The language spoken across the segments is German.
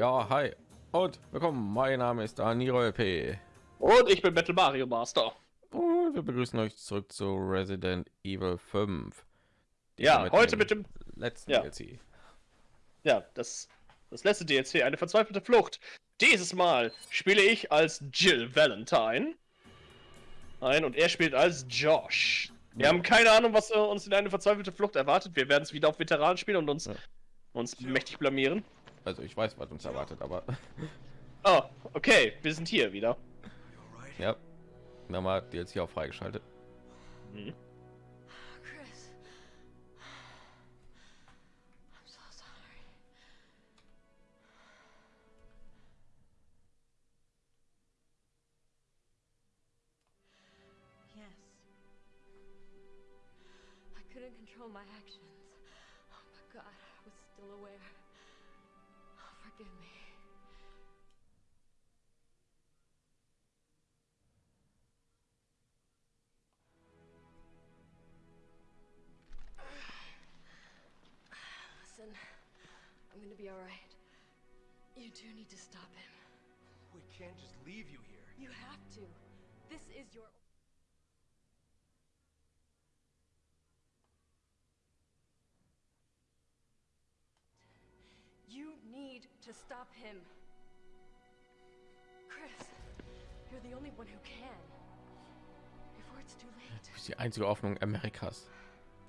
Ja, hi und willkommen. Mein Name ist Daniel P. Und ich bin Battle Mario Master. Und wir begrüßen euch zurück zu Resident Evil 5. Ja, mit heute mit dem letzten ja. DLC. Ja, das, das letzte DLC, eine verzweifelte Flucht. Dieses Mal spiele ich als Jill Valentine. Ein und er spielt als Josh. Wir ja. haben keine Ahnung, was uns in eine verzweifelte Flucht erwartet. Wir werden es wieder auf Veteranen spielen und uns, ja. uns mächtig blamieren. Also ich weiß, was uns erwartet, aber. Oh, okay, wir sind hier wieder. Ja. Wir haben mal DLC auch freigeschaltet. Mhm. my actions. Be alright. You do need to stop him. We can't just leave you here. You have to. This is your... You need to stop him. Chris, you're the only one who can. Before it's too late. Das ist die einzige Hoffnung Amerikas.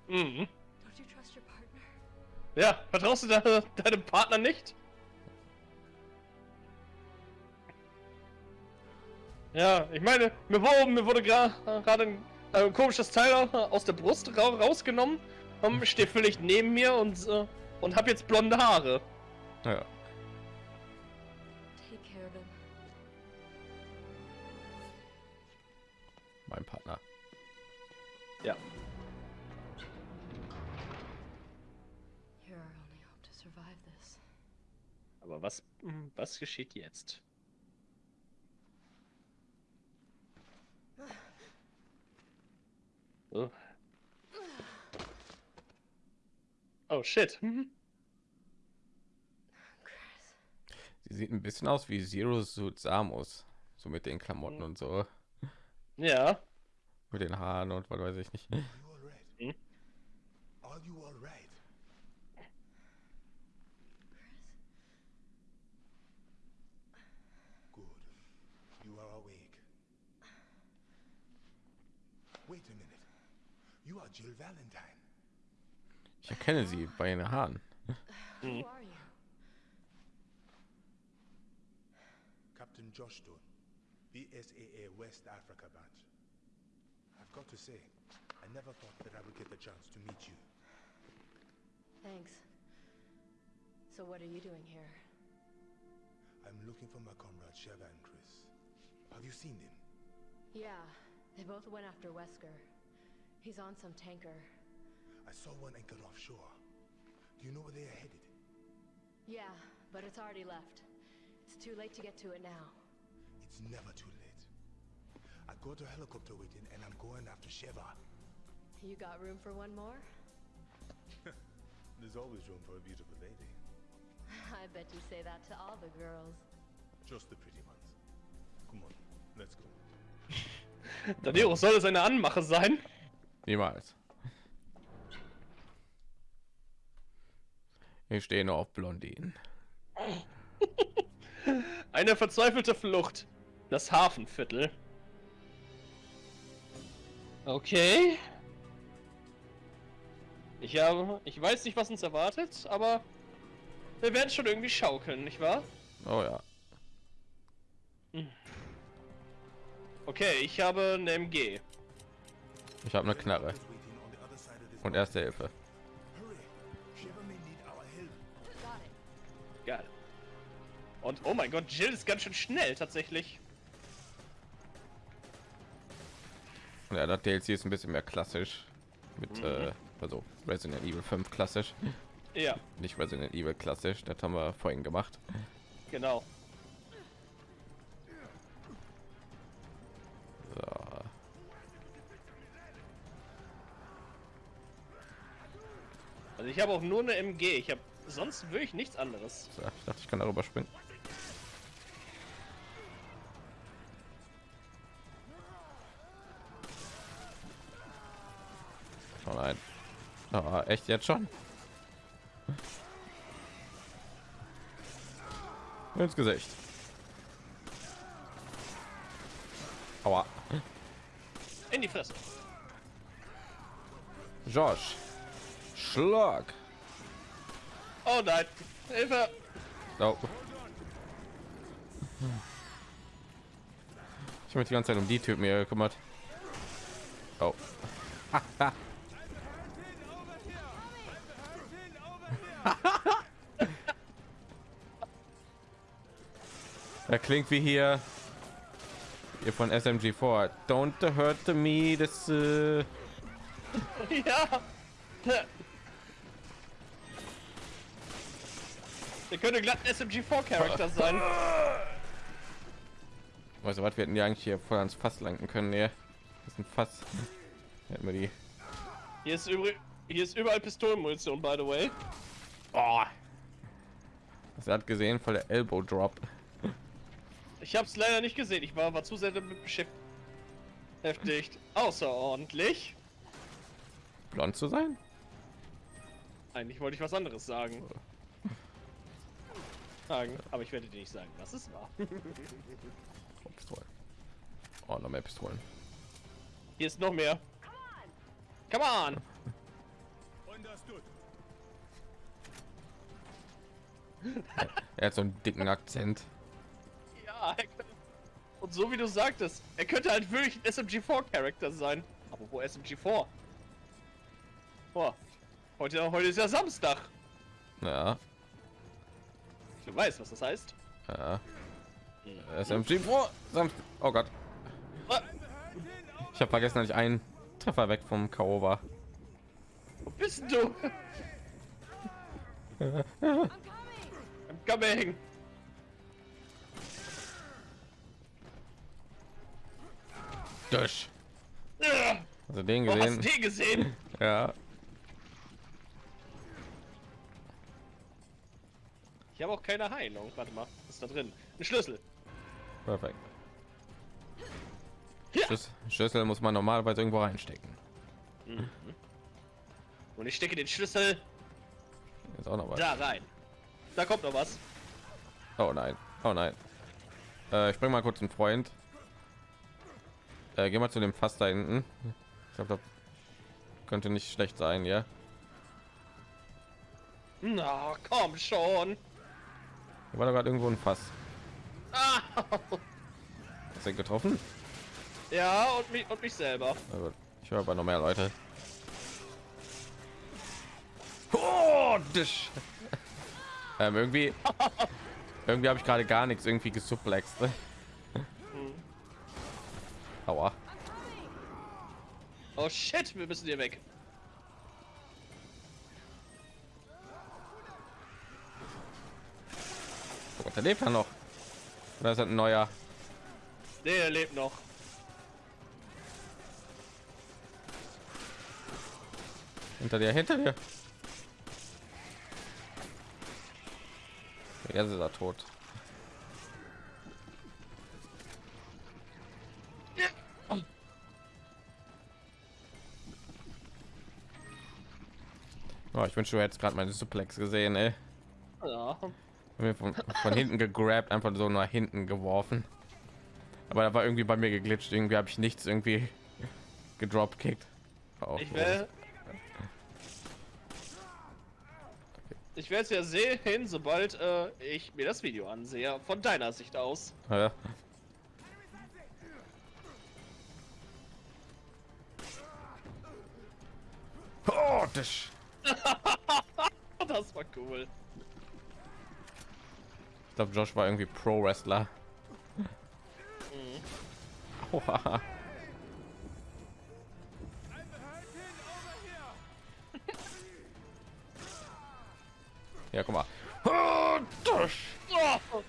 Mhm. Don't you trust your partner? Ja, vertraust du de deinem Partner nicht? Ja, ich meine, mir wurde, mir wurde gerade ein äh, komisches Teil aus der Brust ra rausgenommen. Um, steht völlig neben mir und, äh, und hab jetzt blonde Haare. Ja. Mein Partner. Ja. Aber was, hm, was geschieht jetzt? Oh, oh shit. Mhm. Sie sieht ein bisschen aus wie Zero Suit Samus, so mit den Klamotten und so. Ja. Mit den Haaren und was weiß ich nicht. Hm? Ich erkenne sie bei ihren Haaren. Hm. Captain Josh Stone, BSAA West Africa branch. I've got to say, I never thought that I would get the chance to meet you. Thanks. So what are you doing here? I'm looking for my comrade Sheva and Chris. Have you seen them? Yeah, they both went after Wesker. He's on some tanker. I saw one anchored offshore. Do you know where they are headed? Yeah, but it's already left. It's too late to get to it now. It's never too late. I got a helicopter waiting and I'm going after Sheva. You got room for one more? There's always room for a beautiful lady. I bet you say that to all the girls. Just the pretty ones. Come on, let's go. Danero, soll es eine Anmache sein? Niemals. Ich stehe nur auf Blondinen. Eine verzweifelte Flucht. Das Hafenviertel. Okay. Ich habe, ich weiß nicht, was uns erwartet, aber wir werden schon irgendwie schaukeln, nicht wahr? Oh ja. Hm. Okay, ich habe eine MG. Ich habe eine Knarre. Und erste Hilfe. Geil. Und oh mein Gott, Jill ist ganz schön schnell tatsächlich. Ja, das DLC ist ein bisschen mehr klassisch mit mhm. äh, also Resident Evil 5 klassisch. Ja. Nicht Resident Evil klassisch, das haben wir vorhin gemacht. Genau. Also ich habe auch nur eine MG. Ich habe sonst würde ich nichts anderes. So, ich dachte, ich kann darüber springen. Oh nein. Ah, echt jetzt schon? Ins Gesicht. Aua. In die Fresse. Josh. Schlag. Oh nein. Hilfe. Oh. Ich habe mich die ganze Zeit um die Typen hier gekümmert. Oh. Er klingt wie hier ihr von SMG4. Don't hurt me. Das äh, Ja. Der könnte glatt ein SMG4-Charakter sein. weißt du was? Wir hätten die eigentlich hier voll ans Fass lenken können. Nee. Das ist ein Fass. Hätten wir die. Hier ist, übrig, hier ist überall Pistolenmunition, by the way. Oh. Das hat gesehen voll der Elbow Drop. Ich habe es leider nicht gesehen. Ich war, war zu sehr damit beschäftigt. Außerordentlich. Blond zu sein? Eigentlich wollte ich was anderes sagen. Sagen. Aber ich werde dir nicht sagen, was es war. Oh, Pistolen. Oh, noch mehr Pistolen. Hier ist noch mehr. Come on! Understood. Er hat so einen dicken Akzent. Ja, er und so wie du sagtest, er könnte halt wirklich ein SMG4-Charakter sein. Aber wo SMG4? Boah, heute, heute ist ja Samstag. Ja, Du weißt, was das heißt. ja. SMG vor. Samst- Oh Gott. Ich habe vergessen, dass ich einen Treffer weg vom K.O. war. Wo bist du? I'm coming. Durch. Also den du gesehen. den gesehen? Ja. Ich habe auch keine Heilung. Warte mal, was ist da drin? Ein Schlüssel. Perfekt. Ja. Schlüs- Schlüssel muss man normalerweise irgendwo reinstecken. Und ich stecke den Schlüssel Ist auch noch was. da rein. Da kommt noch was. Oh nein. Oh nein. Äh, ich bring mal kurz einen Freund. Äh, geh mal zu dem Fass da hinten. Ich glaube, das könnte nicht schlecht sein, ja. Na, komm schon. Hier war da gerade irgendwo ein Fass. Ah, Hast du getroffen? ja, und mich, und mich selber. Ich höre aber noch mehr Leute. Oh, ähm, irgendwie, irgendwie habe ich gerade gar nichts irgendwie gesuplext. ne? Aua. Oh shit, wir müssen hier weg. Oh Gott, der lebt ja noch. Oder ist das ein neuer? Nee, er lebt noch. Hinter dir, hinter dir. Jetzt ist er tot. Oh, ich wünsche, du hättest gerade meine Suplex gesehen, ey. Ja. Von, von hinten gegrabt, einfach so nach hinten geworfen. Aber da war irgendwie bei mir geglitscht. Irgendwie habe ich nichts irgendwie gedropkickt. Oh, Ich will. Ich werde es ja sehen, sobald äh, ich mir das Video ansehe. Von deiner Sicht aus. Ja. Oh, das. Das war cool. Ich glaube, Josh war irgendwie Pro-Wrestler. Aua. Ja, guck mal. Oh. Oh.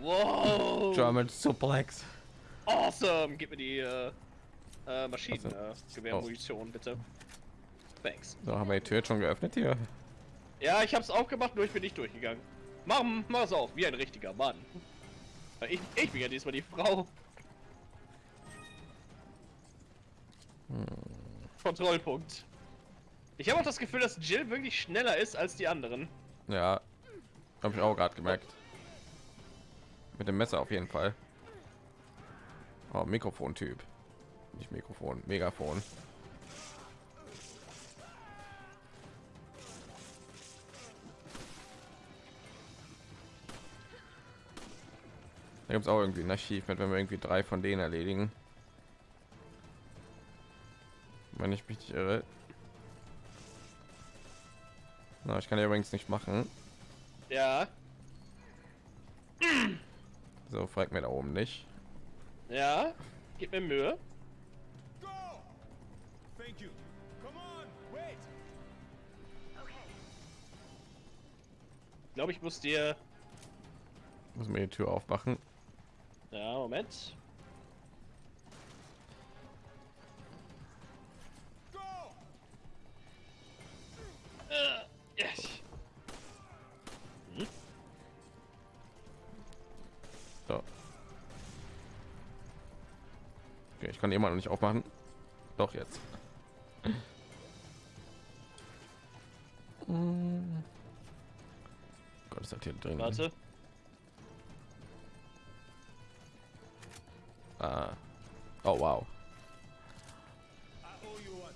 Wow. German Suplex. Awesome. Gib mir die äh, äh, Maschinen, Also- äh, Gewehrmunition, bitte. Thanks. So, haben wir die Tür jetzt schon geöffnet hier? Ja, ich hab's auch gemacht, nur ich bin nicht durchgegangen. Mach, es auf, wie ein richtiger Mann. Ich, ich bin ja diesmal die Frau. Kontrollpunkt. Ich habe auch das Gefühl, dass Jill wirklich schneller ist als die anderen. Ja, habe ich auch gerade gemerkt. Mit dem Messer auf jeden Fall. Oh, Mikrofon-Typ. Nicht Mikrofon, Megafon. Da gibt es auch irgendwie ein Archiv mit, wenn wir irgendwie drei von denen erledigen. Wenn ich mich nicht irre. Na, ich kann ja übrigens nicht machen. Ja, So, fragt mir da oben nicht. ja, gib mir Mühe. Go! Thank you. Come on, wait! Ich glaube, ich muss dir. Muss mir die Tür aufmachen. Ja, Moment. Äh, yes. So. Okay, ich kann immer noch nicht aufmachen. Doch jetzt. Gott, ist das hier drin? Warte. Ah. Oh wow. I owe you one.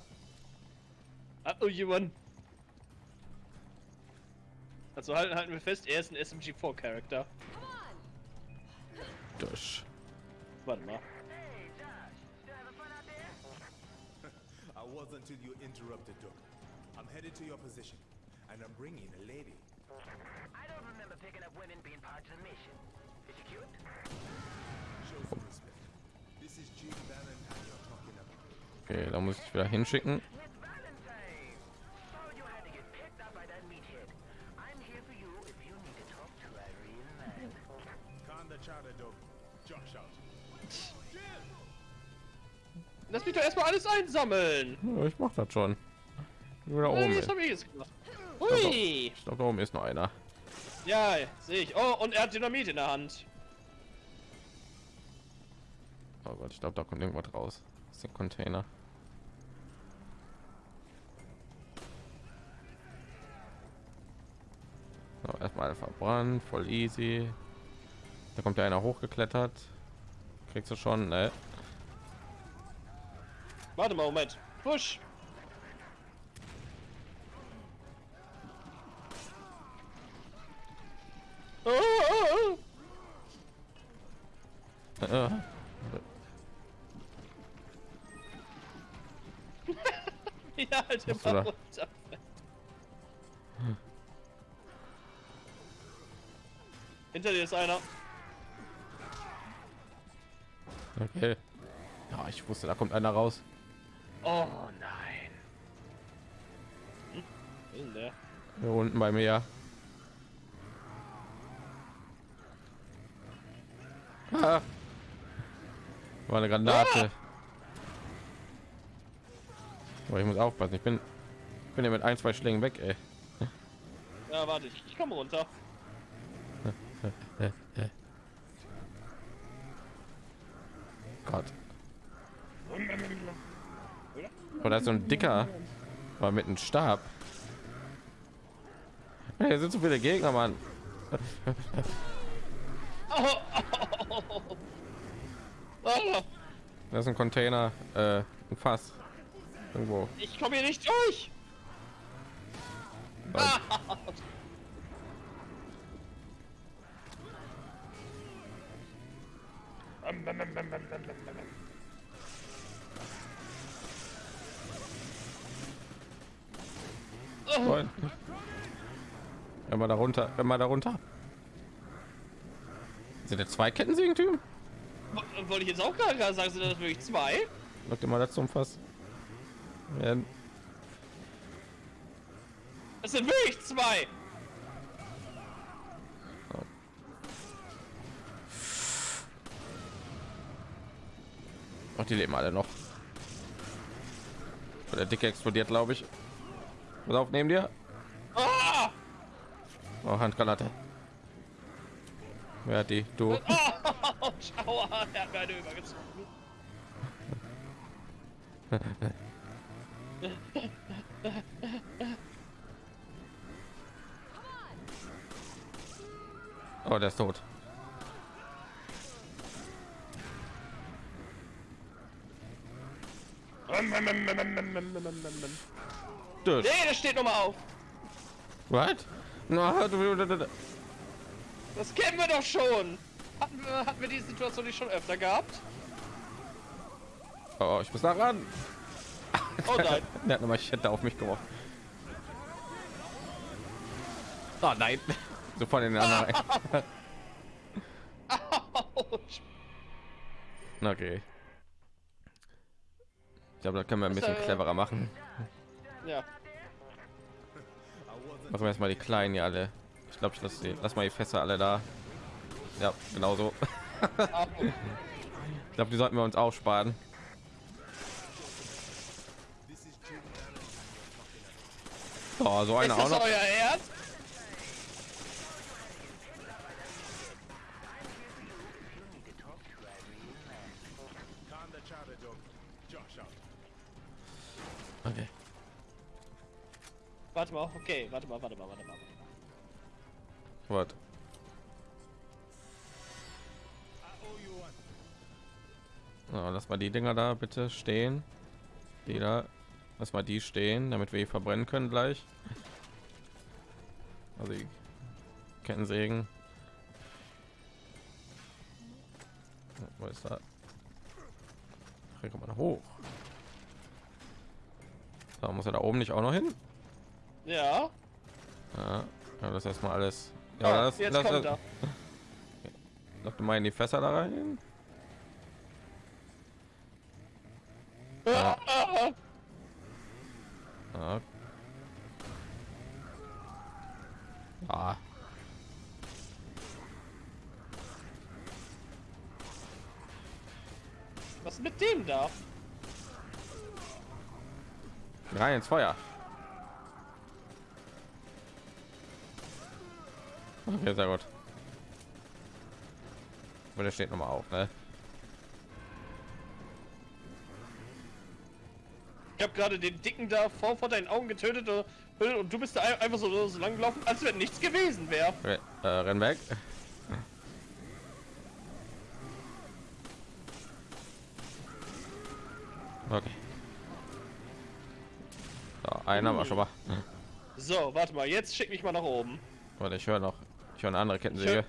Ah, oh, jemand. Also halten, halten wir fest, er ist ein SMG4-Charakter. Durch. Warte mal. I was until you interrupted, Doug. I'm headed to your position, and I'm bringing a lady. I don't remember picking up women being part of the mission. Is she cute? Okay, da muss ich wieder hinschicken. Lass mich doch erstmal alles einsammeln. Ja, ich mach das schon. Nur da oben. das habe ich jetzt gemacht. Hui! Ich glaube, da oben ist noch einer. Ja, sehe ich. Oh, und er hat Dynamit in der Hand. Oh Gott, ich glaube, da kommt irgendwas raus. Ist ein Container. So, erstmal verbrannt, voll easy. Da kommt ja einer hochgeklettert. Kriegst du schon, ne? Warte mal, Moment. Push. Oh, oh, oh. Ja, halt immer runter. Hinter dir ist einer. Okay. Ja, ich wusste, da kommt einer raus. Oh nein. Hm? Ist der? Hier unten bei mir. Ah. War eine Granate. Aber ich muss aufpassen. Ich bin, bin ja mit ein, zwei Schlägen weg, ey. Ja, warte, ich, ich komme runter. Gott. Oder so ein dicker, war mit einem Stab. Hier sind so viele Gegner, Mann. Oh, Das ist ein Container, äh, ein Fass. Irgendwo. ich komme hier nicht durch. Nein. Nein. Wenn man darunter, wenn man darunter. Sind der zwei Kettensägen-Typen? Wollte ich jetzt auch gerade sagen, sind das wirklich zwei? Mal das zum Fass. Ja, Das sind wirklich zwei. Ach, die leben alle noch. Der Dicke explodiert, glaube ich. Pass auf, neben dir. Ah! Oh, Handgranate. Wer hat die? Du. Oh, Aua, er hat mir eine übergezogen. Oh, der ist tot. Nee, das steht noch mal auf. What? Das kennen wir doch schon. Hatten wir, hatten wir die Situation nicht schon öfter gehabt? Oh, ich muss da ran. Oh nein. Der hat eine Machete auf mich geworfen. Oh nein. Sofort in den anderen. Okay. Ich glaube, da können wir ein bisschen äh, cleverer machen. Ja. Machen wir erstmal die kleinen hier alle. Ich glaube, ich lasse die, lass mal die Fässer alle da. Ja, genau so. Ich glaube, die sollten wir uns auch sparen. Oh, so eine auch noch. Ernst? Warte mal, okay, warte mal, warte mal, warte mal. One. So, lass mal die Dinger da bitte stehen. Die da. Lass mal die stehen, damit wir verbrennen können gleich. Also die Kettensägen. Wo ist da? Hier kommt man hoch. Da muss er da oben nicht auch noch hin. Ja. Ja, ja das erstmal alles. Ja, Ah, das, jetzt das, kommt das. Noch mal in die Fässer da rein. Ah, ah. Ah. Was mit dem da? Rein ins Feuer. Okay, sehr gut. Aber der steht noch mal auf, ne? Ich habe gerade den dicken da vor, vor deinen Augen getötet äh, und du bist da ein- einfach so, so lang gelaufen, als wenn nichts gewesen wäre. Okay, äh, renn weg. Okay. So, haben wir schon mal. So, warte mal, jetzt schick mich mal nach oben. Warte, ich höre noch. Höre eine andere Kettensäge.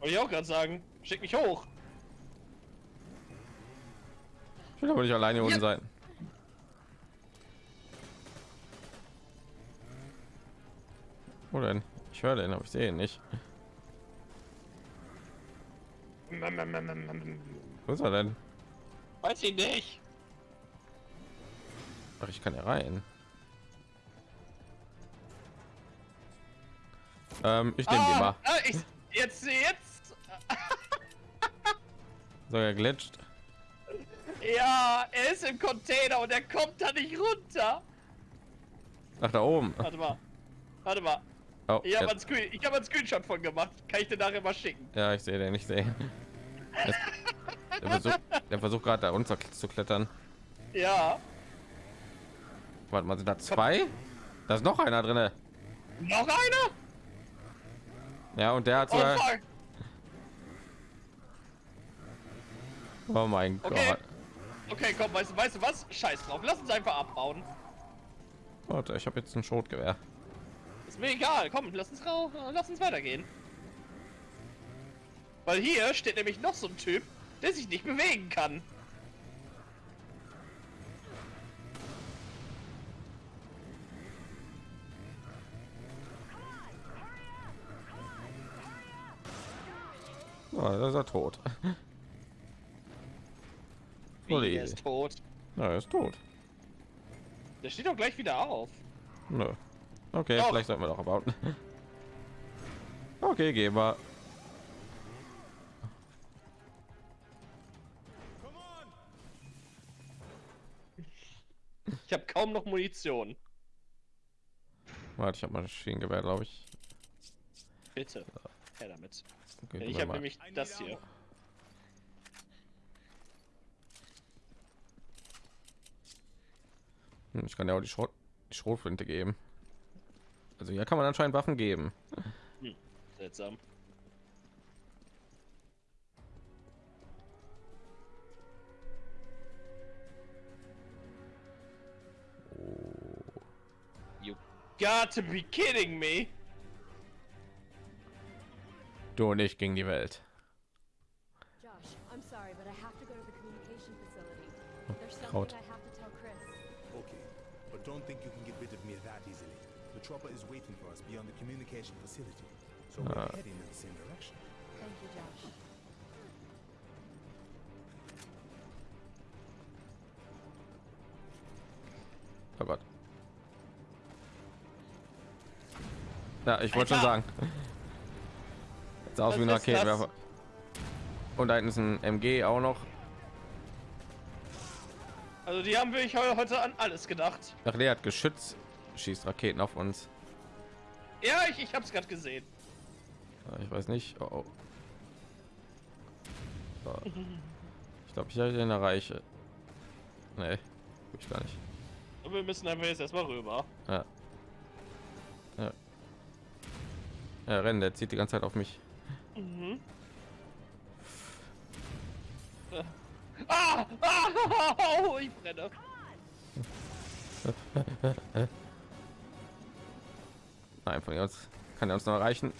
Wollte ich auch gerade sagen. Schick mich hoch. Ich will aber nicht alleine hier unten sein. Wo denn? Ich höre den, aber ich sehe ihn nicht. Wo ist er denn? Weiß ich nicht. Ach, ich kann ja rein. Ähm, ich nehme die mal. ah, ich, jetzt, jetzt. So, er glitscht. Ja, er ist im Container und er kommt da nicht runter. Ach, da oben. Warte mal. Warte mal. Oh, Ich habe einen, Screen, ich hab einen Screenshot von gemacht. Kann ich dir nachher mal schicken. ja, ich sehe den, ich sehe. Der versucht, versucht gerade da runter zu klettern. Ja. Warte mal, sind da zwei? Da ist noch einer drinne. Noch einer? Ja, und der hat Oh sogar. Oh mein Okay. Gott. Okay, komm, weißt du, weißt du was? Scheiß drauf. Lass uns einfach abbauen. Warte, ich habe jetzt ein Schrotgewehr. Ist mir egal. Komm, lass uns rau lass uns weitergehen. Weil hier steht nämlich noch so ein Typ, der sich nicht bewegen kann. Oh, da ist er tot. Er ist tot. Ja, er ist tot. Der steht doch gleich wieder auf. Nö. Okay, Doch. vielleicht sollten wir doch abbauen. Okay, gehen wir. Ich habe kaum noch Munition. Warte, ich habe mal Maschinengewehr, glaube ich. Bitte. Her damit. Gehen Ich habe nämlich das hier. Hm, Ich kann ja auch die, Schrot die Schrotflinte geben. Also hier kann man anscheinend Waffen geben. Seltsam. You got to be kidding me! Du und ich gegen die Welt. Josh, I'm sorry, but I have to go to the communication facility. There's Kraut. something I have to tell Chris. Okay, but don't think you can get rid of me that easily. The chopper is waiting for us beyond the communication facility. So we're heading in the same direction. Thank you, Josh. Oh Gott. Ja, ich wollte schon sagen. Sieht aus wie ein? Raketenwerfer. Und da hinten ist ein MG auch noch. Also die haben wirklich heu- heute an alles gedacht. Ach, der hat Geschütz, schießt Raketen auf uns. Ja, ich, ich hab's gerade gesehen. Ja, Ich weiß nicht. Oh, oh. Ich glaube, ich habe den erreiche. Nee, ich gar nicht. Und wir müssen einfach jetzt erstmal rüber. Ja. Ja. Ja, rennen, der zieht die ganze Zeit auf mich. Ah! ah oh, ich brenne. Nein, von uns kann er uns noch erreichen.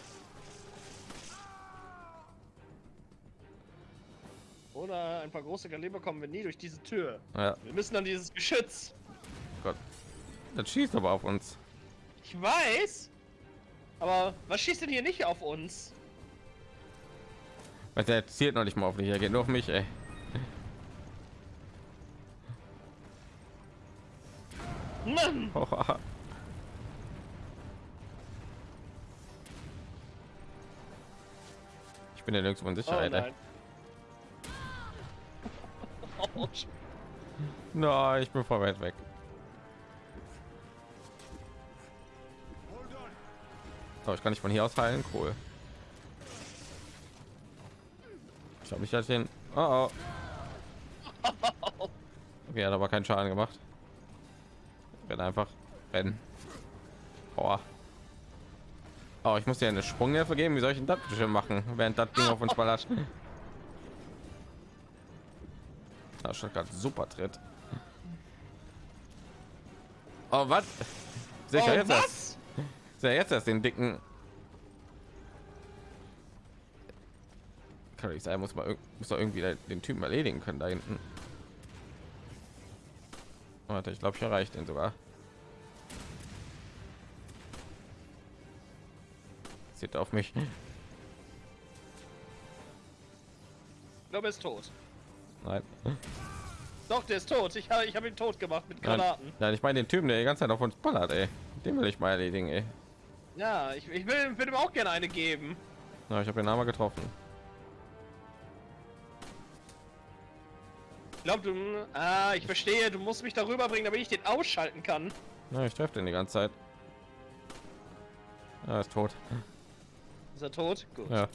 Ohne ein paar große Kaliber kommen wir nie durch diese Tür. Ja, Wir müssen an dieses Geschütz. Gott. Das schießt aber auf uns. Ich weiß. Aber was schießt denn hier nicht auf uns? Weil der zielt noch nicht mal auf mich, er geht nur auf mich, ey. Mann! Ich bin ja nirgendwo in Oh Sicherheit. ey. nein. Nein, ich bin voll weit weg. Oh, ich kann nicht von hier aus heilen. Cool. Ich habe mich halt den. Oh, oh. Okay, hat aber keinen Schaden gemacht. Renn einfach rennen. Aua. Oh, ich muss dir eine Sprunghilfe geben. Wie soll ich denn das bitte machen, während das Ding auf uns ballert? Da schon gerade super Tritt. Oh, was? Sicher Oh, jetzt erst. was? Sehr jetzt erst den dicken. Kann nicht sein, muss irg- muss irgendwie den Typen erledigen können da hinten. Warte, ich glaube, ich erreiche den sogar. Sieht auf mich. Ich glaube, er ist tot. Nein. Doch, der ist tot. Ich, ha- ich habe ihn tot gemacht mit Nein, Granaten. Nein, ich meine den Typen, der die ganze Zeit auf uns ballert, ey. Den will ich mal erledigen, ey. Ja, ich, ich will, will ihm auch gerne eine geben. Na, ich habe den Name getroffen. Ich glaube, du. Ah, ich verstehe. Du musst mich darüber bringen, damit ich den ausschalten kann. Na, ich treffe den die ganze Zeit. Er ist tot. Ist er tot? Gut. Ja.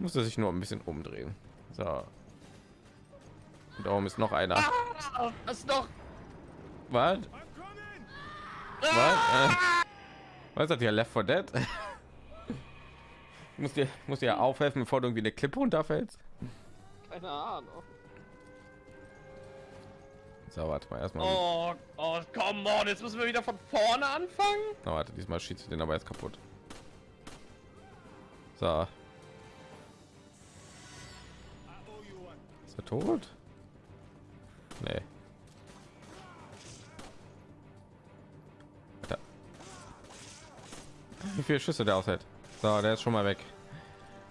Musste sich nur ein bisschen umdrehen. So. Und da oben ist noch einer. Ah, das ist doch. Was? Was? Äh, was das hier? Left 4 Dead? muss dir muss dir aufhelfen, bevor du irgendwie eine Klippe runterfällst. Keine Ahnung. So, warte mal erstmal. Oh, oh, come on. Jetzt müssen wir wieder von vorne anfangen. Na, warte, diesmal schießt du den aber jetzt kaputt. So. Ist er tot? Nee. Da. Wie viele Schüsse der aushält. So, der ist schon mal weg.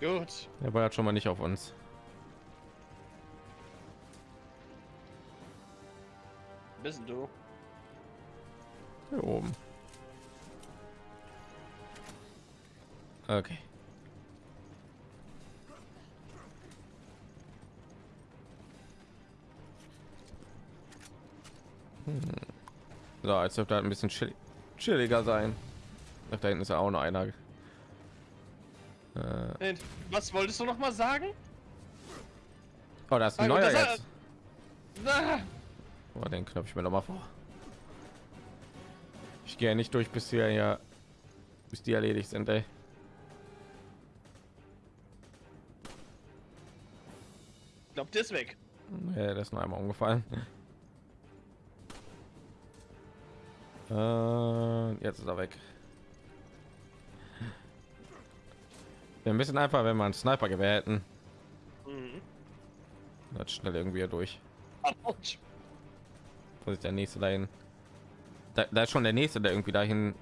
Gut. Der ballert schon mal nicht auf uns. Bist du? Hier oben. Okay. Hm. So, als dürfte halt ein bisschen chill chilliger sein. Ach, da hinten ist ja auch noch einer. Äh, Was wolltest du noch mal sagen? oh, da ist ein Ah, neuer das- jetzt. Ah, Oh, den knopf ich mir noch mal vor. Ich gehe nicht durch, bis wir ja, bis die erledigt sind, ey. Ich glaube, der ist weg. Ja, der ist nur einmal umgefallen. Äh, jetzt ist er weg. Ein bisschen einfach, wenn man einen Sniper-Gewehr hätten. Mhm. Das schnell irgendwie hier durch. Autsch. Wo ist der nächste dahin? Da, da ist schon der nächste, der irgendwie dahin.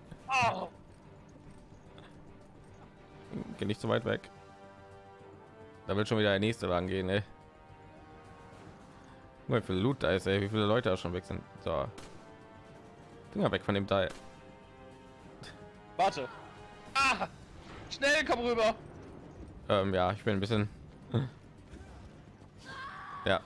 Geh nicht so weit weg. Da will schon wieder der nächste rangehen, ey. Guck mal, Wie viel Loot da ist, ey. Wie viele Leute da schon weg sind. So. Finger weg von dem Teil. Warte. Ah! Schnell, komm rüber. Ähm, ja, ich bin ein bisschen. Ja.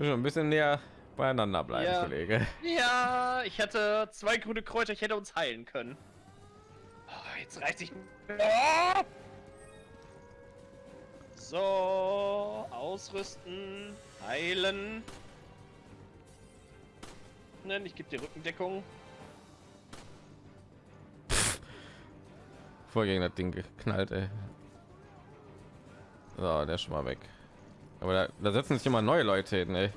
Schon ein bisschen näher beieinander bleiben, Ja. Kollege. Ja, ich hatte zwei grüne Kräuter, ich hätte uns heilen können. Oh, jetzt reißt ich. Oh! So, ausrüsten, heilen. Nein, ich gebe dir Rückendeckung. Voll gegen das Ding geknallt, ey. So, der ist schon mal weg. Aber da, da setzen sich immer neue Leute hin, ey.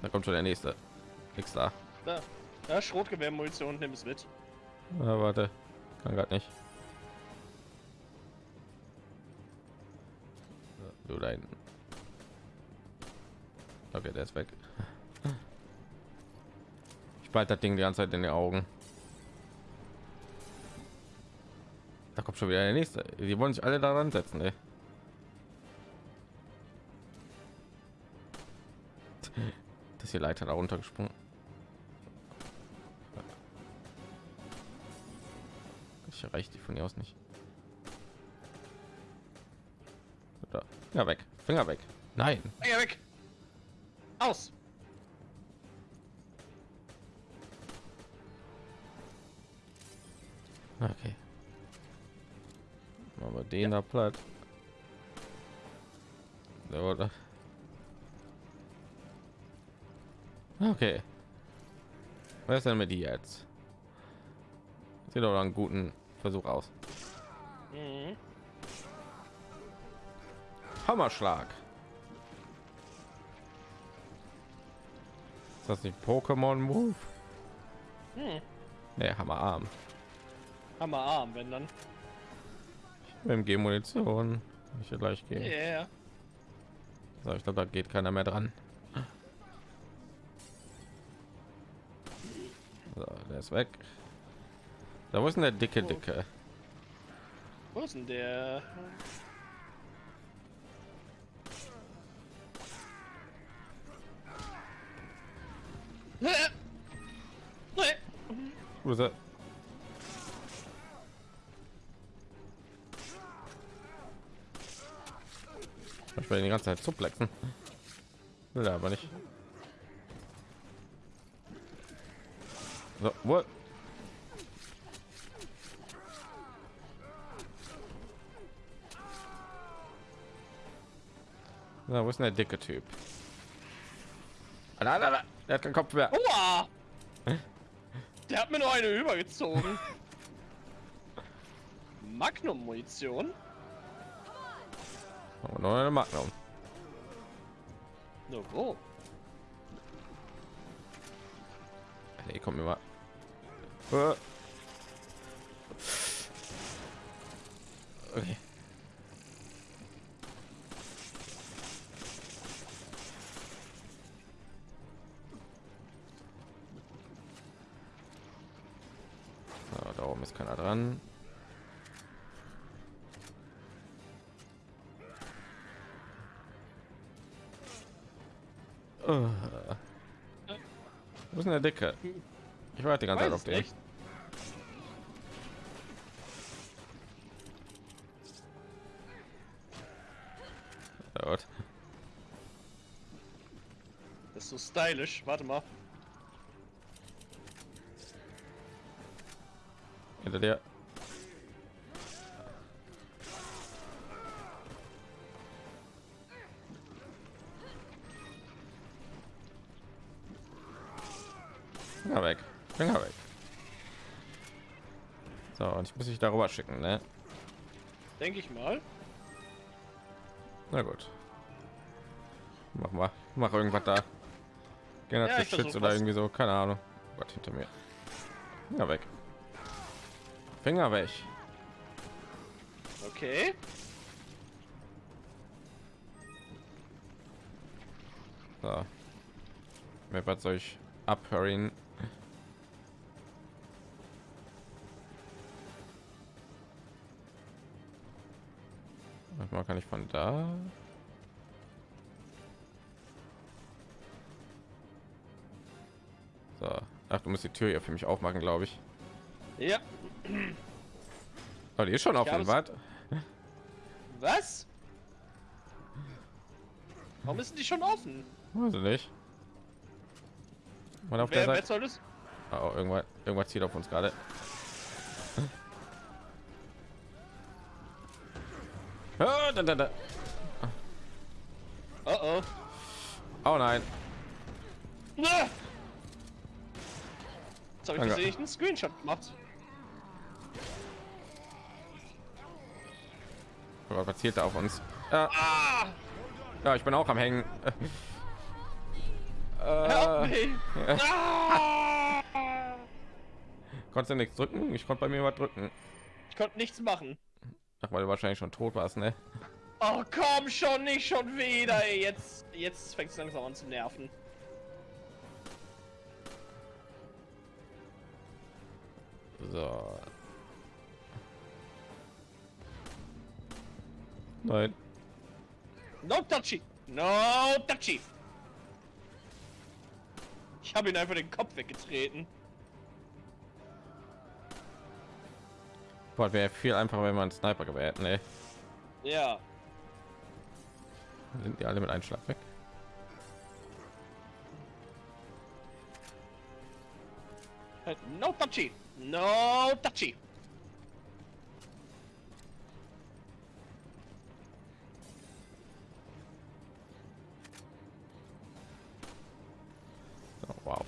Da kommt schon der nächste. Nix da. Da. Ja, Schrotgewehrmunition, nimm es mit. Ah, warte. Kann gerade nicht. Du da hinten. Okay, der ist weg. Ich behalte das Ding die ganze Zeit in den Augen. Kommt schon wieder der nächste. Die wollen sich alle daran setzen, ey. Das hier Leiter da runtergesprungen. Ich erreiche die von hier aus nicht. Da. Ja, weg. Finger weg. Nein. Finger weg! Aus! Okay. Wir den da platt. Der wurde. Okay. Was ist denn mit die jetzt? Sieht doch einen guten Versuch aus. Mhm. Hammerschlag. Ist das nicht Pokémon Move? Hm. Nee, Hammerarm. Hammerarm, wenn dann. Dem Munition. Ich hier gleich gehen. Yeah. So, ich glaube, da geht keiner mehr dran. So, der ist weg. Da wo ist denn der dicke Dicke? Wo ist denn der? Nee. Wo ist er? Ich will die ganze Zeit zuplexen. Will er aber nicht. So, wo? Na, wo ist denn der dicke Typ? Ah. Der hat keinen Kopf mehr. Aua! Der hat mir nur eine übergezogen. Magnum-Munition? Oh, eine Magnum. No, wo? Nee, komm mir mal. Äh. Okay. So, da oben ist keiner dran. bist in der Decke. Ich warte die ganze Weiß Zeit auf dich. Nicht. Das ist so stylisch. Warte mal. Hinter dir. Ich muss dich darüber schicken, ne? Denke ich mal. Na gut. Mach mal. Mach irgendwas da. Gerne Ja, ich oder was. irgendwie so. Keine Ahnung. Gott, hinter mir. Finger weg. Finger weg. Okay. So. Mir was soll ich abhören? Manchmal kann ich von da. So. Ach, du musst die Tür hier für mich aufmachen, glaube ich. Ja. Oh, die ist schon offen, habe was? Was? Warum ist die schon offen? Ich nicht. Und auf Wer, der Seite. soll das? Oh, irgendwas, irgendwas zieht auf uns gerade. Da, da, da. Oh oh. Oh nein. Ah! Jetzt habe ich gesehen, einen Screenshot gemacht. Oh was zielt da auf uns? Ja, Ah! ja, ich bin auch am Hängen. Help Äh, me! Ah! konntest du nichts drücken? Ich konnte bei mir was drücken. Ich konnte nichts machen. Ach, weil du wahrscheinlich schon tot warst, ne? Oh komm schon, nicht schon wieder. Ey. Jetzt, jetzt fängt es langsam an zu nerven. So. Nein. No touchy! No touchy! Ich habe ihn einfach den Kopf weggetreten. Boah, wäre viel einfacher, wenn man einen Sniper gewählt ne? Ja. Sind die alle mit einem Schlag weg? No touchy! No touchy! Oh, wow.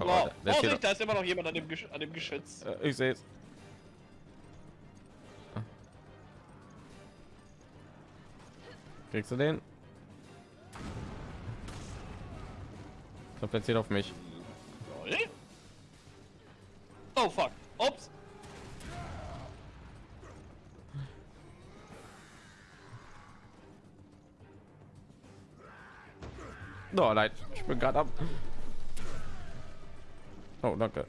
Oh, Wow. Vorsicht, steht- da ist immer noch jemand an dem, Gesch an dem Geschütz. Äh, ich sehe es. Kriegst du den? Der zählt auf mich. Oh fuck. Ups. Oh nein, ich bin gerade ab. Oh, danke.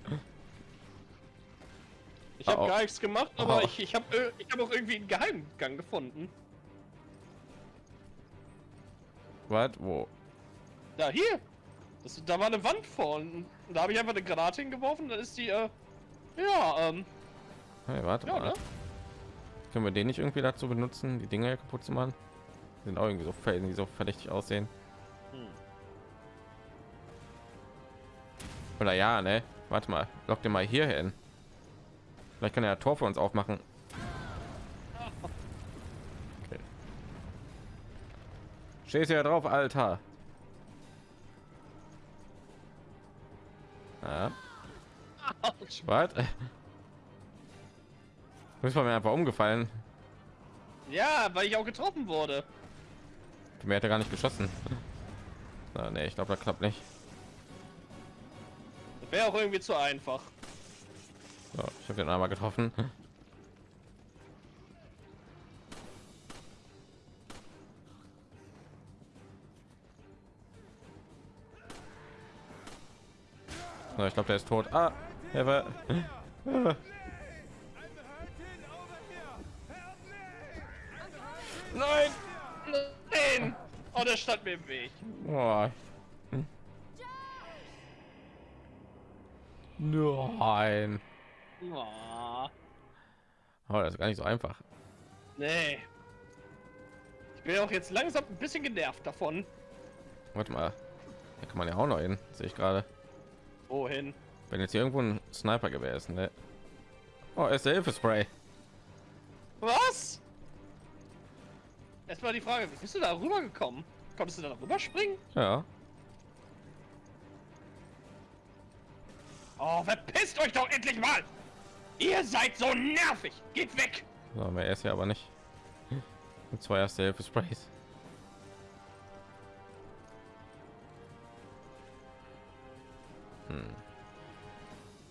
Ich habe Oh, oh. gar nichts gemacht, aber Oh. ich, ich habe ich hab auch irgendwie einen Geheimgang gefunden. Was? Wo? Da, hier. Das, da war eine Wand vorne. Und da habe ich einfach eine Granate hingeworfen, dann ist die, äh, ja, ähm, Hey, warte ja, mal. ne? Können wir den nicht irgendwie dazu benutzen, die Dinger kaputt zu machen? Die sind auch irgendwie so die so verdächtig aussehen. Hm. Oder ja, ne? Warte mal, lock den mal hier hin. Vielleicht kann er ein Tor für uns aufmachen. Stehst ja drauf, Alter. Ja. Was? Du bist bei mir einfach umgefallen. Ja, weil ich auch getroffen wurde. Mir hat er gar nicht geschossen. Na, nee, ich glaube, das klappt nicht. Wäre auch irgendwie zu einfach. So, ich habe den einmal getroffen. So, ich glaube, der ist tot. Ah, er war. Nein! Nein! Oh, der stand mir im Weg. Boah. Nein. Oh, Oh, das ist gar nicht so einfach. nee. Ich bin auch jetzt langsam ein bisschen genervt davon. Warte mal. Da kann man ja auch noch hin, sehe ich gerade. Wohin? Wenn jetzt hier irgendwo ein Sniper gewesen ist, ne? Oh, ist der Hilfespray. Was? Erstmal die Frage, wie bist du da rüber gekommen? Konntest du da rüber springen? Ja. Oh, verpisst euch doch endlich mal! Ihr seid so nervig! Geht weg! So, mehr ist ja aber nicht. Und zwei erste Hilfesprays. Hm.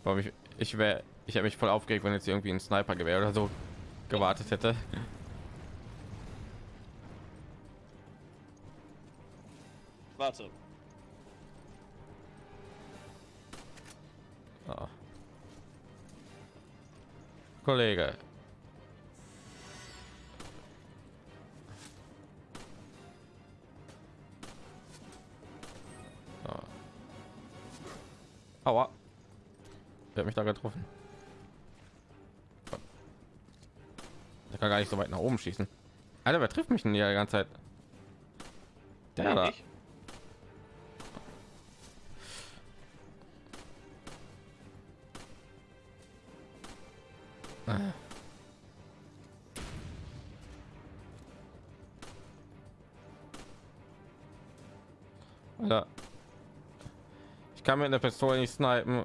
Warum ich ich wäre ich habe mich voll aufgeregt, wenn jetzt irgendwie ein Sniper-Gewehr oder so gewartet hätte. Warte. Ah. Kollege. Ah. Aua. Wer hat mich da getroffen? Der kann gar nicht so weit nach oben schießen. Alter, wer trifft mich denn hier die ganze Zeit? Der da. Ich? Alter. Ich kann mit einer Pistole nicht snipen.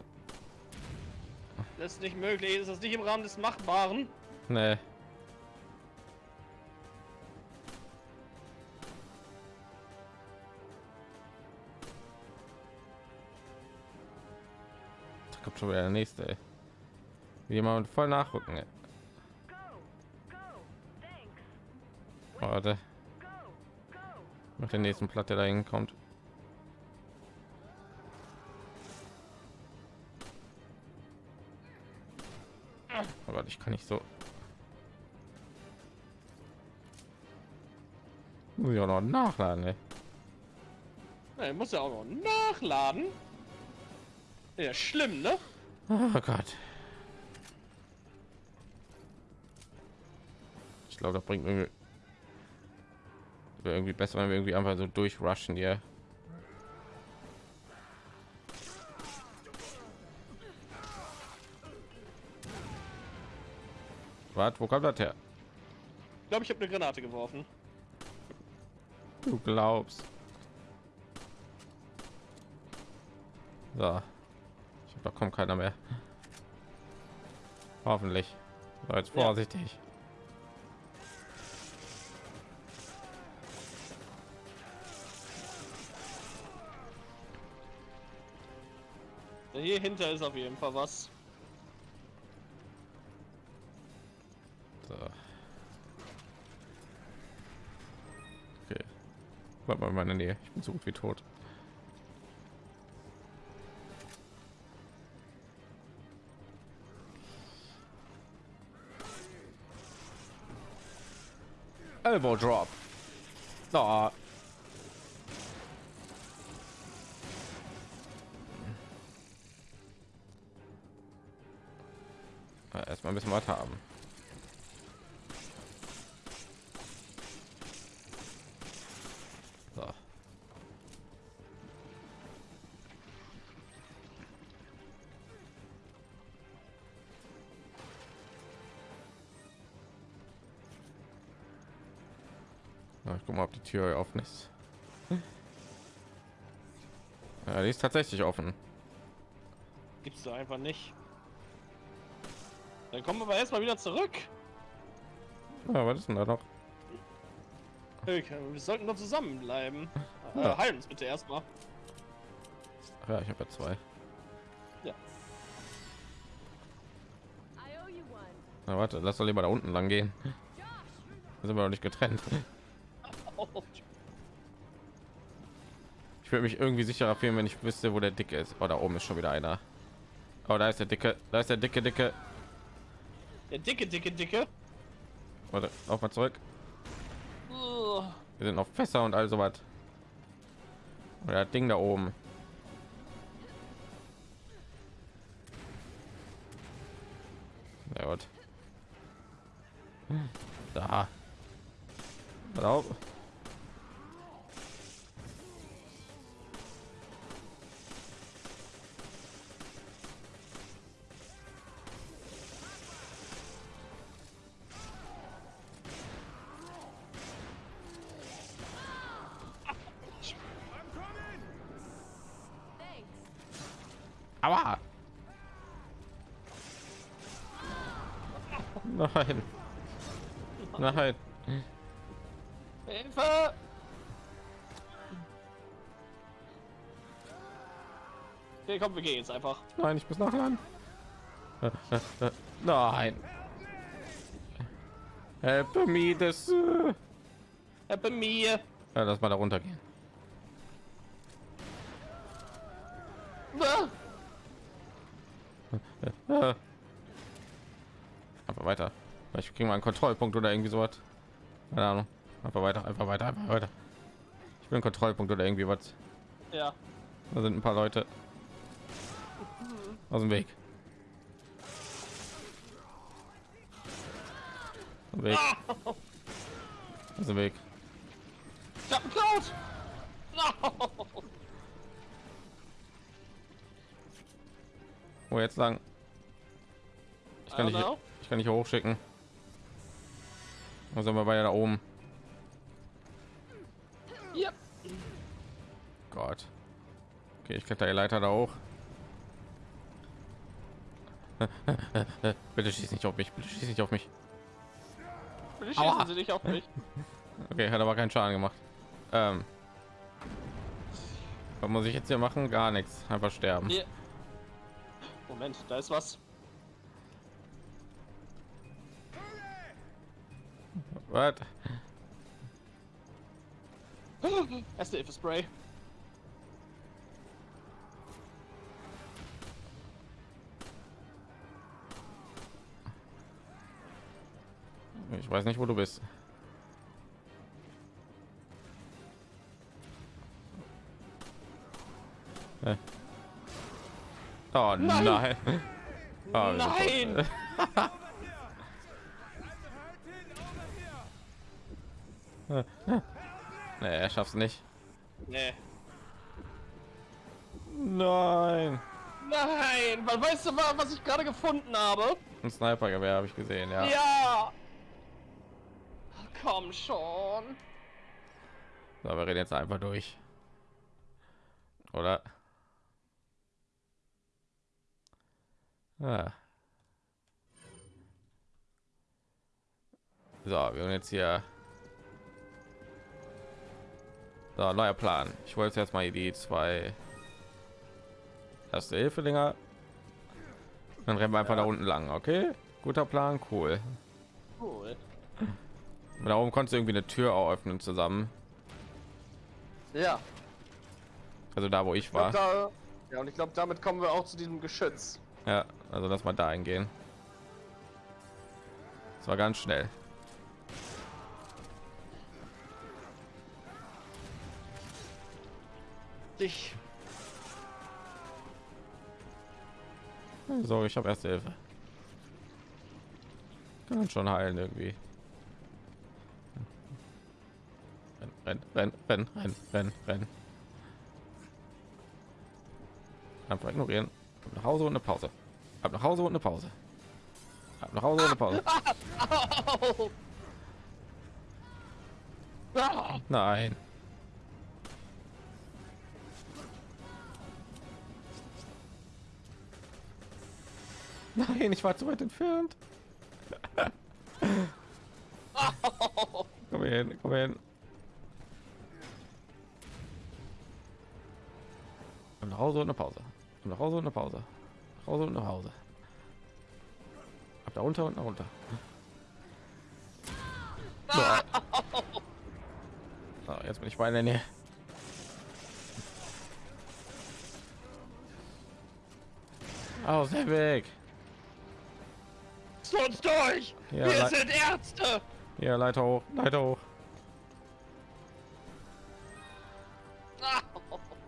Das ist nicht möglich. Das ist nicht im Rahmen des Machbaren. Nee. Da kommt schon wieder der nächste. Ey. Wie jemand voll nachrücken. Ey. Warte, mit der nächsten Platte da hinkommt. Aber ich kann nicht so. Muss ich auch noch nachladen, ey. Er muss ja auch noch nachladen. Ja, schlimm, ne? Oh Gott. Ich glaube, das bringt irgendwie, irgendwie besser, wenn wir irgendwie einfach so durchrushen hier. Was? Wo kommt das her? Ich glaube, ich habe eine Granate geworfen. Du glaubst. So. Ich glaube, da kommt keiner mehr. Hoffentlich. So, jetzt Ja. vorsichtig. Hier hinter ist auf jeden Fall was. Bleib mal in meiner Nähe. Ich bin so gut wie tot. Elbow drop. Da. Ja, Erstmal ein bisschen was haben. Die Tür offen ist. Ja, die ist tatsächlich offen. Gibt's da einfach nicht. Dann kommen wir aber erstmal wieder zurück. Ja, was ist denn da noch? Okay, wir sollten doch zusammenbleiben. Ja. Äh, heilen uns bitte erstmal. Ja, ich habe ja zwei. I owe you one. Na warte, lass doch lieber da unten lang gehen. Da sind wir noch nicht getrennt. Ich würde mich irgendwie sicherer fühlen, wenn ich wüsste, wo der dicke ist. Oh, da oben ist schon wieder einer. Oh, da ist der dicke. Da ist der dicke, dicke. Der dicke, dicke, dicke. Warte, auf mal zurück. Ugh. Wir sind auf Fässer und all so was. Oder das Ding da oben. Aua. Nein. Nein. Hilfe! Okay, komm, wir gehen jetzt einfach. Nein, ich muss nachladen. Äh, äh, äh, Nein. Help me, das. äh. Ja, bei mir. Ja, lass mal da runtergehen. Ah! Äh. Einfach weiter. Ich kriege mal einen Kontrollpunkt oder irgendwie sowas. Keine Ahnung. Einfach weiter, einfach weiter, einfach weiter. Ich einen Kontrollpunkt oder irgendwie was. Ja. Da sind ein paar Leute aus dem Weg. Aus dem Weg. Aus dem Weg. Ich hab geklaut! No! Wo jetzt lang? Ich kann nicht, ich kann nicht hochschicken. Wo sind wir beide da oben? Yep. Gott. Okay, ich kletter die Leiter da hoch. bitte schieß nicht auf mich, bitte schieß nicht auf mich. Bitte Aua. schießen Sie nicht auf mich. Okay, hat aber keinen Schaden gemacht. Ähm, was muss ich jetzt hier machen? Gar nichts. Einfach sterben. Hier. Moment, da ist was. Was? Erste Hilfe Spray. Ich weiß nicht, wo du bist. Äh. Oh nein! Nein. Tot. Nein! Nee, er schafft's nicht. Nee. Nein! Nein! Weil weißt du mal, was ich gerade gefunden habe? Ein Snipergewehr habe ich gesehen, ja. Ja! Komm schon. So, wir reden jetzt einfach durch. Oder? Ah. So, wir haben jetzt hier. So, neuer Plan. Ich wollte jetzt mal die zwei erste Hilfe Dinger. Dann rennen wir einfach da unten lang, okay? Guter Plan, cool. Cool. Da oben konntest du irgendwie eine Tür auch öffnen zusammen. Ja. Also da, wo ich Ich war. da, ja, und ich glaube, damit kommen wir auch zu diesem Geschütz. Ja, also lass mal da eingehen. Das war ganz schnell. Dich. So, ich habe erste Hilfe. Kann schon heilen irgendwie. Renn, renn, renn, renn, renn, renn. Einfach ignorieren. Ab nach Hause und eine Pause. Ab nach Hause und eine Pause. Ab nach Hause und eine Pause. Au! Nein. Nein, ich war zu weit entfernt. komm hin, komm hin. Und nach Hause und eine Pause. Und nach Hause und eine Pause. Nach Hause und nach Hause. Ab da runter und nach runter. So, jetzt bin ich bei der Nähe. Aus dem Weg. Lass uns durch! Ja, Wir sind Ärzte! Hier, Leiter hoch, Leiter hoch.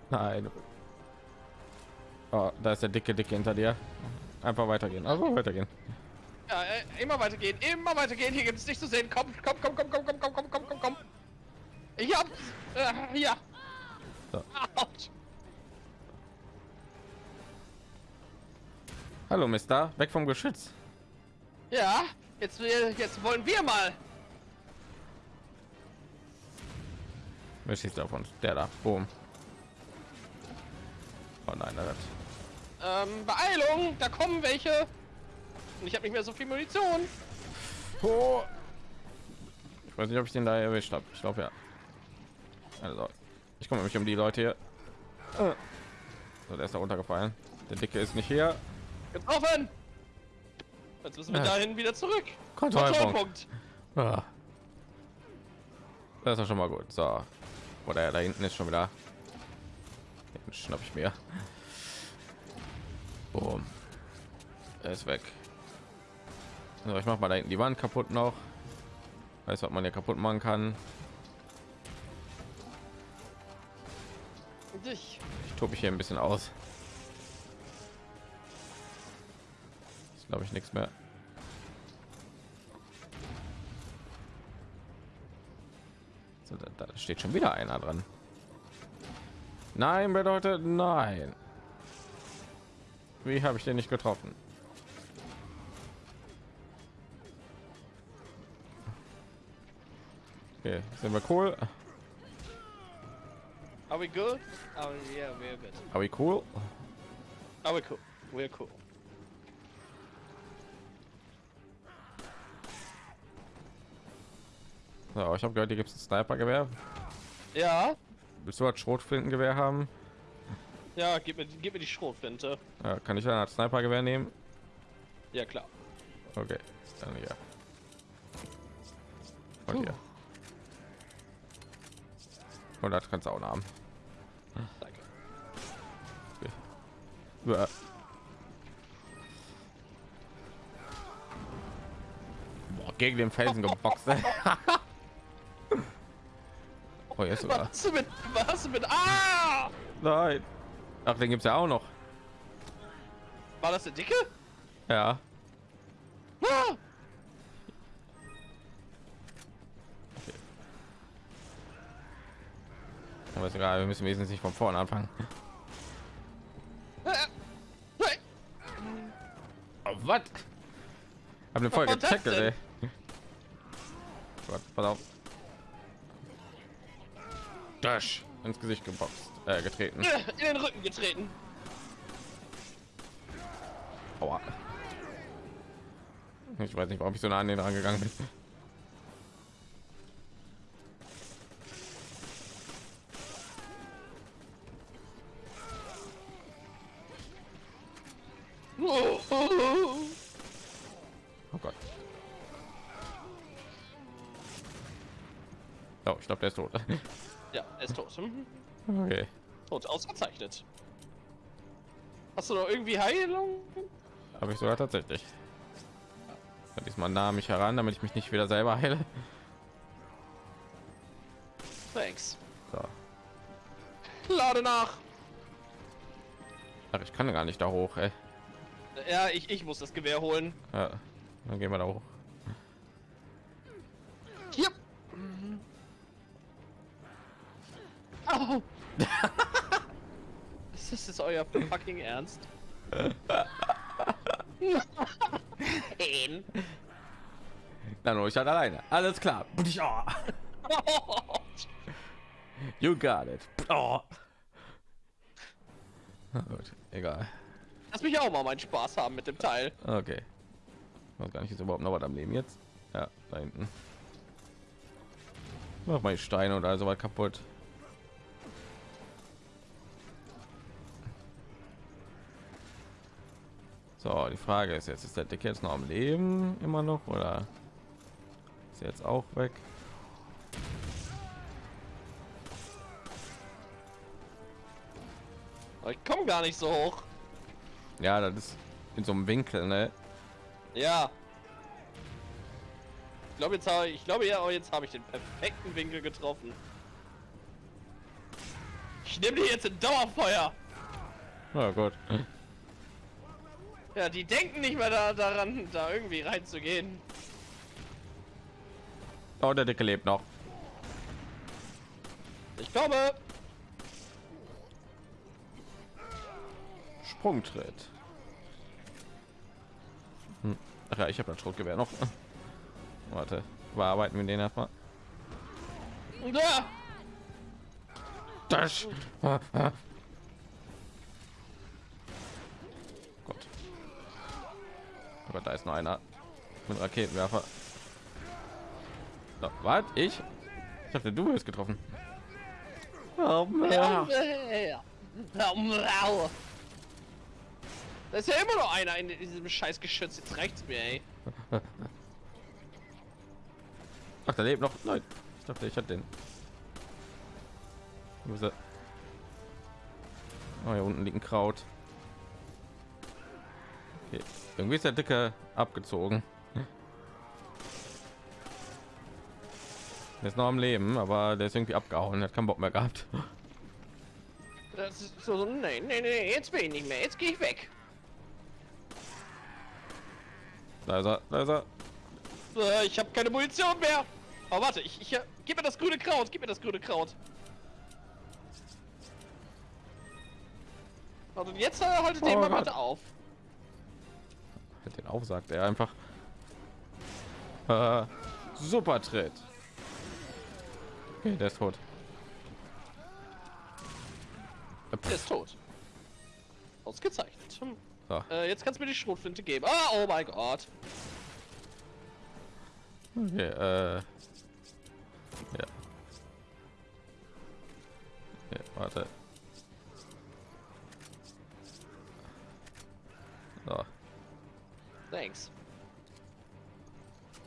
Nein. Oh, da ist der dicke, dicke hinter dir. Einfach weitergehen, einfach weitergehen. Ja, äh, immer weitergehen, immer weitergehen. Hier gibt es nicht zu sehen. Komm, komm, komm, komm, komm, komm, komm, komm, komm, komm, komm. Ich hab's. Äh, ja. So. Hallo, Mister. Weg vom Geschütz. Ja, jetzt, jetzt wollen wir mal. Wer schießt auf uns? Der da. Boom. Oh nein, das. Ähm, Beeilung, da kommen welche. Und ich habe nicht mehr so viel Munition. Oh. Ich weiß nicht, ob ich den da erwischt habe. Ich glaube ja. Also, ich komme mich um die Leute hier. So, der ist da runtergefallen. Der Dicke ist nicht hier. Getroffen! Jetzt müssen wir Ja. dahin wieder zurück. Kontrollpunkt. Kontrollpunkt. Ah. Das ist schon mal gut. So. Oder da hinten ist schon wieder. Den schnapp ich mir. Boom. Er ist weg. So, ich mach mal da hinten die Wand kaputt noch. Weiß, was man ja kaputt machen kann. Dich. Ich tobe mich hier ein bisschen aus. Ist glaube ich nichts mehr. So, da, da steht schon wieder einer dran. Nein bedeutet nein. Wie habe ich den nicht getroffen? Okay, sind wir cool? Are we good? Oh yeah, we're good. Are we cool? Are we cool? We're cool. So, ich habe gehört, hier gibt es ein Sniper-Gewehr. Ja, Willst du ein Schrotflintengewehr haben? ja, gib mir, gib mir die Schrotflinte. Ja, kann ich ein Sniper-Gewehr nehmen? Ja klar. Okay, dann hier. Und hier. Und das kannst du auch haben. Danke. Ja. Boah, gegen den Felsen geboxt. oh, jetzt sogar. Was du mit, was du mit, ah! Nein. Ach, den gibt's ja auch noch. War das der Dicke? Ja. Ah! Aber ist egal, wir müssen wesentlich nicht von vorne anfangen. Oh, was? Hab den voll getackelt, ey. Gott, pass auf. Dash ins Gesicht geboxt, äh, getreten. äh, In den Rücken getreten. Aua. Ich weiß nicht, warum ich so nah an den rangegangen bin. Oh, Gott. Oh, ich glaube, der ist tot. Ja, er ist tot. Mhm. Okay. Tot, ausgezeichnet. Hast du noch irgendwie Heilung? Habe ich sogar tatsächlich. Ja, diesmal nah mich heran, damit ich mich nicht wieder selber heile. Thanks. So. Lade nach. Ach, ich kann gar nicht da hoch, ey. Ja, ich, ich muss das Gewehr holen. Ja, dann gehen wir da hoch. Fucking Ernst? Nein. Dann hol ich halt alleine. Alles klar. You got it. Oh. Na Gut, egal. Lass mich auch mal meinen Spaß haben mit dem Teil. Okay. Ich weiß gar nicht, ist überhaupt noch was am Leben jetzt. Ja, da hinten. Mach mal die Steine oder so was kaputt. So, die Frage ist jetzt, ist der Dicke jetzt noch am Leben immer noch oder ist er jetzt auch weg? Ich komme gar nicht so hoch. Ja, das ist in so einem Winkel, ne? Ja. Ich glaube jetzt habe ich glaube ja, oh, jetzt habe ich den perfekten Winkel getroffen. Ich nehme die jetzt in Dauerfeuer. Ja, gut. Ja, die denken nicht mehr da, daran, da irgendwie reinzugehen. Oh, der Dicke lebt noch. Ich komme. Sprungtritt. Hm. Ach ja, ich habe das Schrotgewehr noch. Warte, bearbeiten wir den erstmal. Da. Das. Da ist noch einer mit Raketenwerfer. So, was? Ich? Ich dachte, du wirst getroffen. Oh, ja. Da ist ja immer noch einer in diesem scheiß Geschütz. Jetzt reicht's mir, ey. Ach, da lebt noch. Nein, ich dachte, ich hatte den. Wo ist er? Oh, hier unten liegt ein Kraut. Okay. Irgendwie ist der Dicke abgezogen. Der ist noch am Leben, aber der ist irgendwie abgehauen. Hat keinen Bock mehr gehabt. Das ist so, so nee, nee, nee, jetzt bin ich nicht mehr. Jetzt gehe ich weg. Da ist er, da ist er. Äh, ich habe keine Munition mehr. Oh, warte, ich, ich äh, gib mir das grüne Kraut, gib mir das grüne Kraut. Also jetzt äh, haltet Oh den mal bitte auf. Halt den auf, sagt er einfach. Äh, super Tritt. Okay, der ist tot. Der ist tot. Ausgezeichnet. Hm. So. Äh, jetzt kannst du mir die Schrotflinte geben. Ah, oh mein Gott. Okay, äh. Ja. Okay, warte. So, Thanks.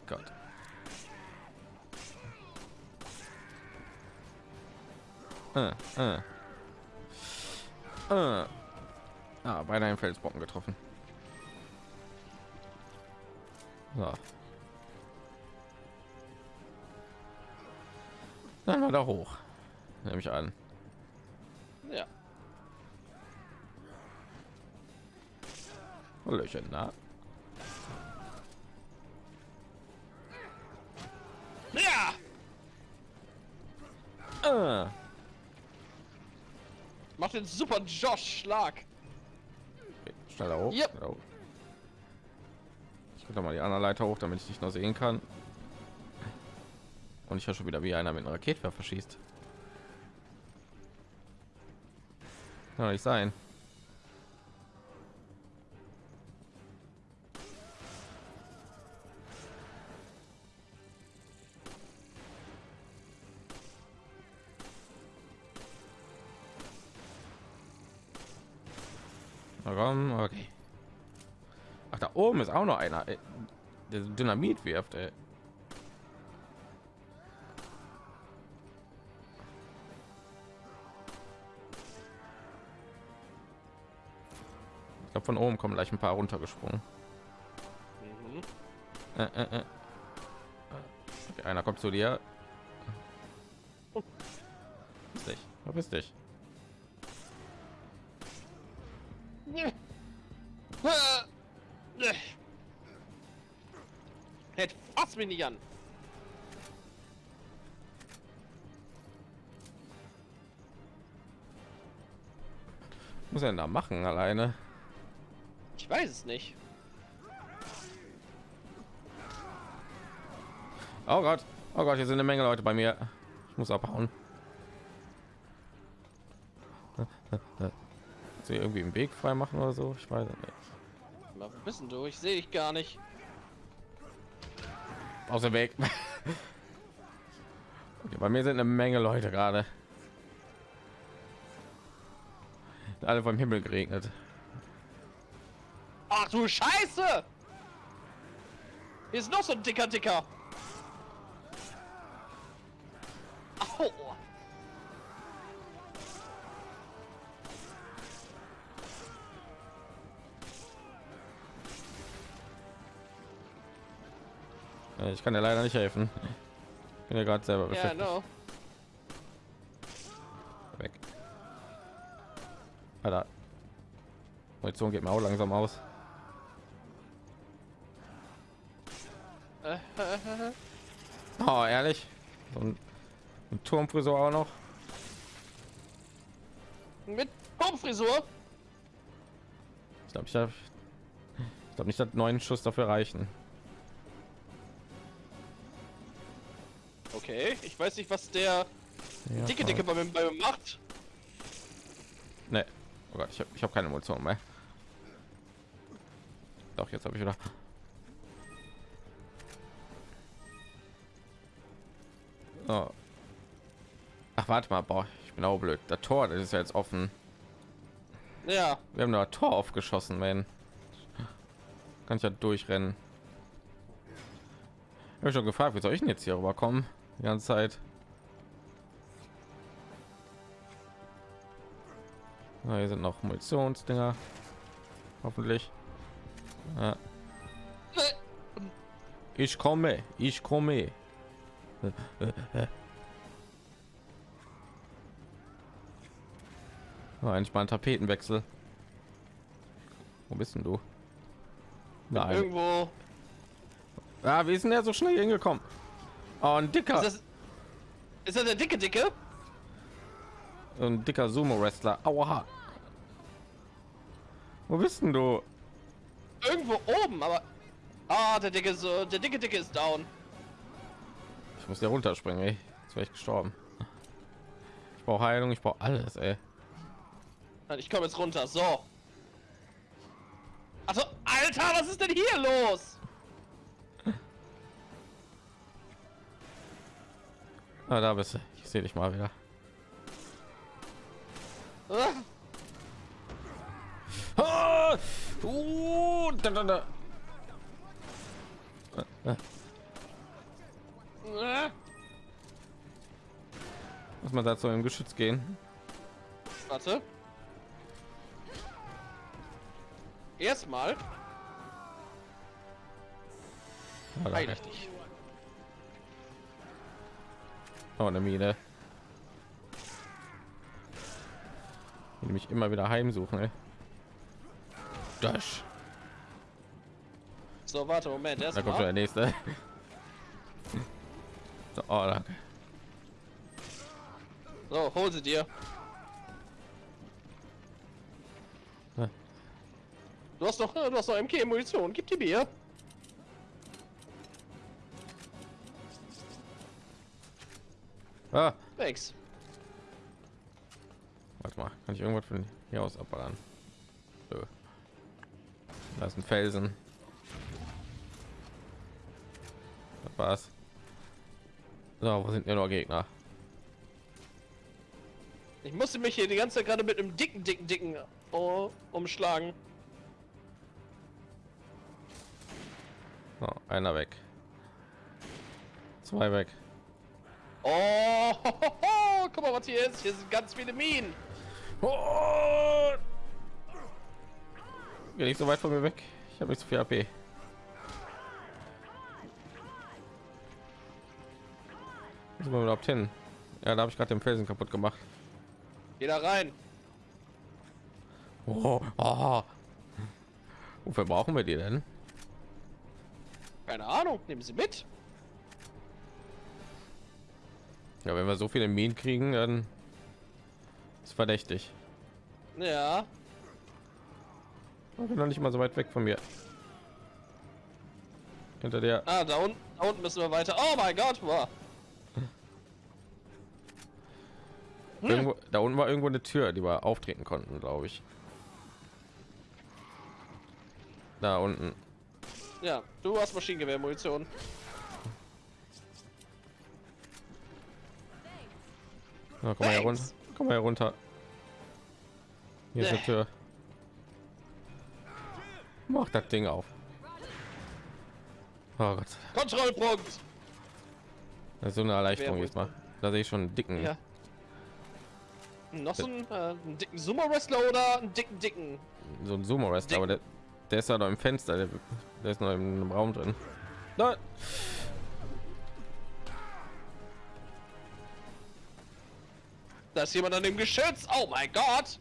Gott. Äh, äh. Äh. Ah, beinahe einen Felsbrocken getroffen. So. Dann war da hoch. Nehme ich an. Ja. Löcher, na. Den super Josh-Schlag. Okay, schneller hoch. Yep. schneller hoch. Ich gucke mal die andere Leiter hoch, damit ich dich noch sehen kann. Und ich höre schon wieder, wie einer mit einem Raketwerfer schießt. Kann doch nicht sein. Ist auch noch einer, ey, der Dynamit wirft. Ey. Ich glaube, von oben kommen gleich ein paar runtergesprungen. Mhm. Äh, äh, äh. Okay, einer kommt zu dir. Verpiss dich, verpiss dich. Mich nicht an. Was muss er denn da machen alleine? Ich weiß es nicht. Oh Gott, oh Gott, hier sind eine Menge Leute bei mir. Ich muss abhauen. Sie irgendwie im Weg frei machen oder so? Ich weiß es nicht. Na, wo bist du? Ich sehe dich gar nicht. Aus dem Weg. okay, bei mir sind eine Menge Leute gerade. Alle vom Himmel geregnet. Ach du Scheiße! Hier ist noch so ein dicker Dicker. Au. Ich kann dir leider nicht helfen. Ich bin ja gerade selber beschäftigt. no. Weg. Alter. Munition geht mir auch langsam aus. Oh, ehrlich? So ein, ein Turmfrisur auch noch. Mit Baumfrisur. Ich glaube, ich habe ich glaube nicht, dass neun Schuss dafür reichen. Okay, ich weiß nicht, was der ja, dicke Dicke bei mir, bei mir macht. Ne, oh Gott, ich habe ich hab keine Munition mehr. Doch, jetzt habe ich wieder. Oh. Ach, warte mal, boah, ich bin auch blöd. Der Tor, das ist ja jetzt offen. Ja. Wir haben da Tor aufgeschossen, man. Kann ich ja durchrennen. Ich habe schon gefragt, wie soll ich denn jetzt hier rüberkommen? Die ganze Zeit. Na, hier sind noch Munitionsdinger. Hoffentlich. Ja. Ich komme, ich komme. Oh, endlich mal ein Tapetenwechsel. Wo bist denn du? Nein. irgendwo. Ah, wie ist denn der so schnell hingekommen? Oh, ein dicker, Ist das, ist das der dicke Dicke? ein dicker Sumo-Wrestler. Aua. Wo bist denn du? Irgendwo oben, aber. Ah, der dicke so, der dicke Dicke ist down. Ich muss hier runterspringen, ey. Jetzt wäre ich gestorben. Ich brauche Heilung, ich brauche alles, ey. Ich komme jetzt runter. So. Also, Alter, was ist denn hier los? Ah, da bist du. Ich sehe dich mal wieder. Ah, Ah! Uh, da, da, da. ah. Muss man dazu im Geschütz gehen? Warte. Erstmal Ah, heil danke. ich dich. Oh, eine Mine. Die mich immer wieder heimsuchen, ey. Dash. So, warte, Moment, Da kommt schon der nächste. So, oh, danke. So, hol sie dir. Du hast doch, du hast doch MK-Munition. Gib die mir. Ah, Thanks. warte mal, kann ich irgendwas von hier aus abballern? Nö. Da ist ein Felsen. Das war's. So, wo sind denn noch Gegner? Ich musste mich hier die ganze Zeit gerade mit einem dicken, dicken, dicken oh, umschlagen. So, einer weg. Zwei weg. Oh, guck mal, was hier ist. Hier sind ganz viele Minen. Oh! Geh nicht so weit von mir weg. Ich habe nicht so viel AP. Sind wir überhaupt hin? Ja, da habe ich gerade den Felsen kaputt gemacht. Geh da rein. Oh, oh. Wofür brauchen wir die denn? Keine Ahnung, nehmen sie mit. Ja, wenn wir so viele Minen kriegen, dann ist verdächtig. Ja. Ich bin noch nicht mal so weit weg von mir. Hinter der. Ah, da unten, da unten müssen wir weiter. Oh mein Gott, wow. Irgendwo, da unten war irgendwo eine Tür, die wir auftreten konnten, glaube ich. Da unten. Ja, du hast Maschinengewehrmunition. Ja, komm mal hier runter. Komm mal hier runter. Hier ist eine Nee. Tür. Mach das Ding auf. Oh Gott, Kontrollpunkt. das ist so eine Erleichterung jetzt mal. Da sehe ich schon einen dicken. Ja. Noch so einen, äh, einen dicken Sumo-Wrestler oder einen dicken, dicken? So ein Sumo Wrestler, aber der, der ist ja noch im Fenster, der, der ist noch im, im Raum drin. Nein. Da ist jemand an dem Geschütz. Oh mein Gott.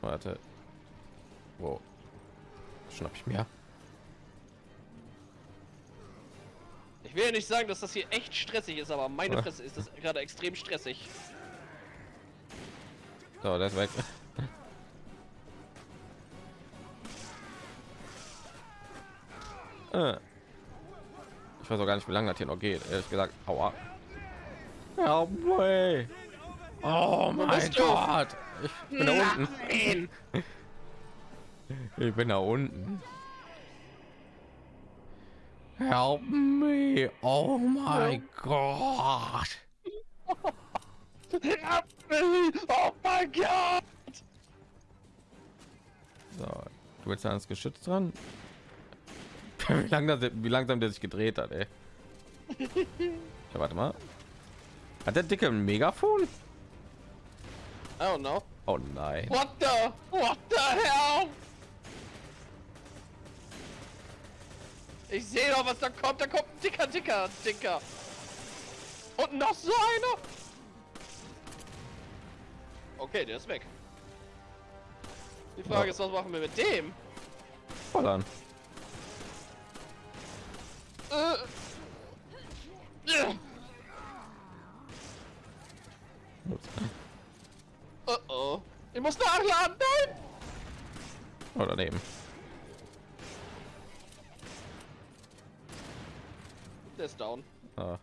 Warte. Wo? Schnapp ich mir. Ich will ja nicht sagen, dass das hier echt stressig ist, aber meine. Fresse ist das gerade extrem stressig. So, ist weg. Äh. Ich weiß auch gar nicht, wie lange das hier noch geht. Ehrlich gesagt, aua. Help me. Oh mein? Gott. Ich bin da unten. Ich bin da unten. Help me. Oh my God. Help me! Oh mein Gott! So, du willst ans Geschütz dran? Wie, langsam, wie langsam der sich gedreht hat, ey. Ja, warte mal. Hat der dicke ein Megafon? I don't know. Oh nein. What the? What the hell? Ich sehe doch, was da kommt. Da kommt ein dicker, dicker, dicker. Und noch so einer. Okay, der ist weg. Die Frage Ja. ist, was machen wir mit dem? Ballern. Äh. Äh. Ups. Oh oh. Ich muss nachladen. Nein! Oh, daneben. Der ist down. Ah.